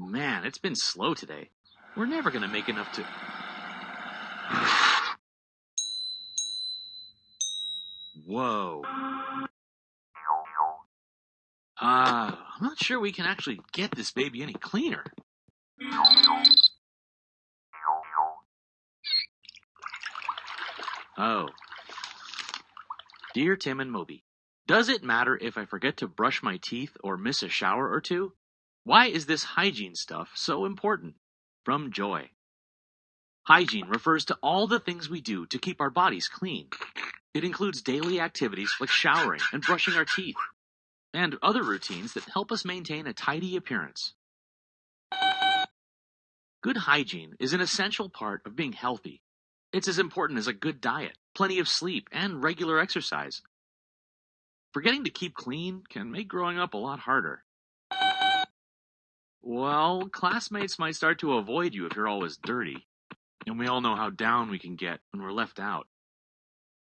Man, it's been slow today. We're never gonna make enough to. Whoa. Uh, I'm not sure we can actually get this baby any cleaner. Oh. Dear Tim and Moby, does it matter if I forget to brush my teeth or miss a shower or two? Why is this hygiene stuff so important? From Joy. Hygiene refers to all the things we do to keep our bodies clean. It includes daily activities like showering and brushing our teeth, and other routines that help us maintain a tidy appearance. Good hygiene is an essential part of being healthy. It's as important as a good diet, plenty of sleep, and regular exercise. Forgetting to keep clean can make growing up a lot harder. Well, classmates might start to avoid you if you're always dirty. And we all know how down we can get when we're left out.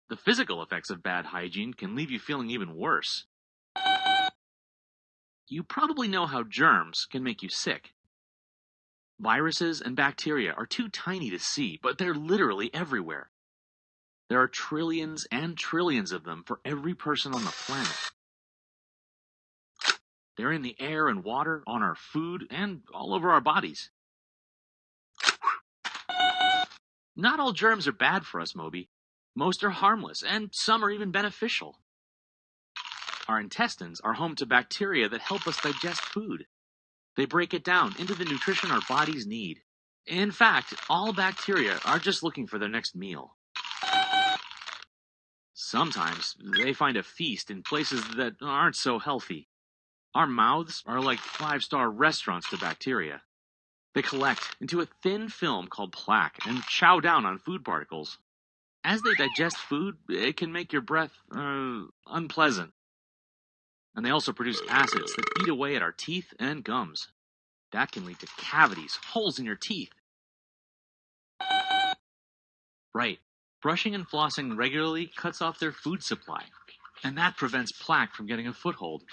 The physical effects of bad hygiene can leave you feeling even worse. You probably know how germs can make you sick. Viruses and bacteria are too tiny to see, but they're literally everywhere. There are trillions and trillions of them for every person on the planet. They're in the air and water, on our food, and all over our bodies. Not all germs are bad for us, Moby. Most are harmless, and some are even beneficial. Our intestines are home to bacteria that help us digest food. They break it down into the nutrition our bodies need. In fact, all bacteria are just looking for their next meal. Sometimes they find a feast in places that aren't so healthy. Our mouths are like five star restaurants to bacteria. They collect into a thin film called plaque and chow down on food particles. As they digest food, it can make your breath uh, unpleasant. And they also produce acids that eat away at our teeth and gums. That can lead to cavities, holes in your teeth. Right. Brushing and flossing regularly cuts off their food supply, and that prevents plaque from getting a foothold.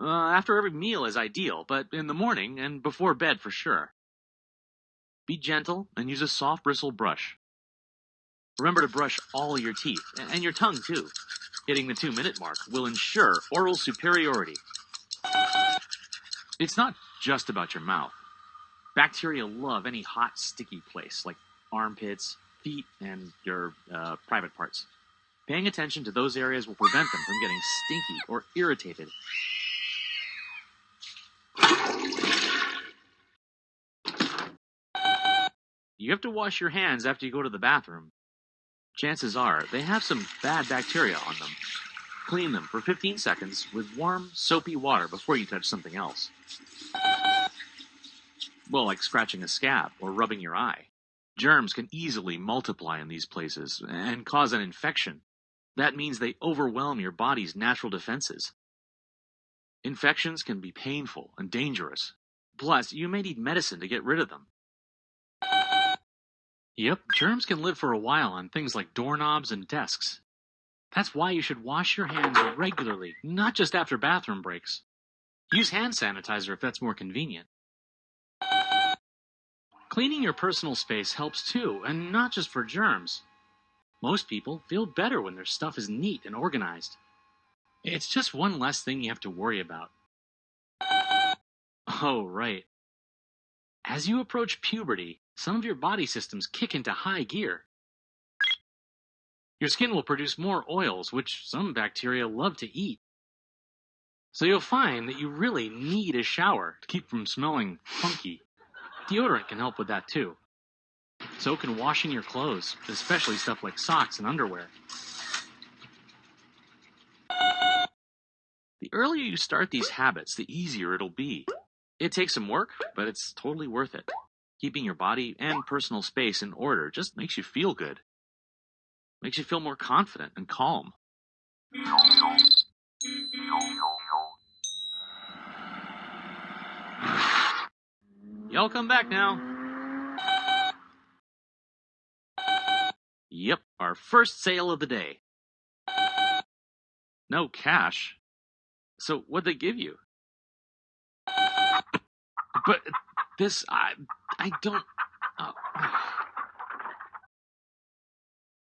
Uh, after every meal is ideal, but in the morning and before bed for sure. Be gentle and use a soft bristle brush. Remember to brush all your teeth, and your tongue too. Hitting the two minute mark will ensure oral superiority. It's not just about your mouth. Bacteria love any hot, sticky place, like armpits, feet, and your uh, private parts. Paying attention to those areas will prevent them from getting stinky or irritated. You have to wash your hands after you go to the bathroom. Chances are they have some bad bacteria on them. Clean them for 15 seconds with warm, soapy water before you touch something else. Well, like scratching a scab or rubbing your eye. Germs can easily multiply in these places and cause an infection. That means they overwhelm your body's natural defenses. Infections can be painful and dangerous. Plus, you may need medicine to get rid of them. Yep, germs can live for a while on things like doorknobs and desks. That's why you should wash your hands regularly, not just after bathroom breaks. Use hand sanitizer if that's more convenient. Cleaning your personal space helps too, and not just for germs. Most people feel better when their stuff is neat and organized. It's just one less thing you have to worry about. Oh, right. As you approach puberty, some of your body systems kick into high gear. Your skin will produce more oils, which some bacteria love to eat. So you'll find that you really need a shower to keep from smelling funky. Deodorant can help with that too. So can washing your clothes, especially stuff like socks and underwear. The earlier you start these habits, the easier it'll be. It takes some work, but it's totally worth it. Keeping your body and personal space in order just makes you feel good. Makes you feel more confident and calm. Y'all come back now. Yep, our first sale of the day. No cash. So what'd they give you? But this, I, I don't.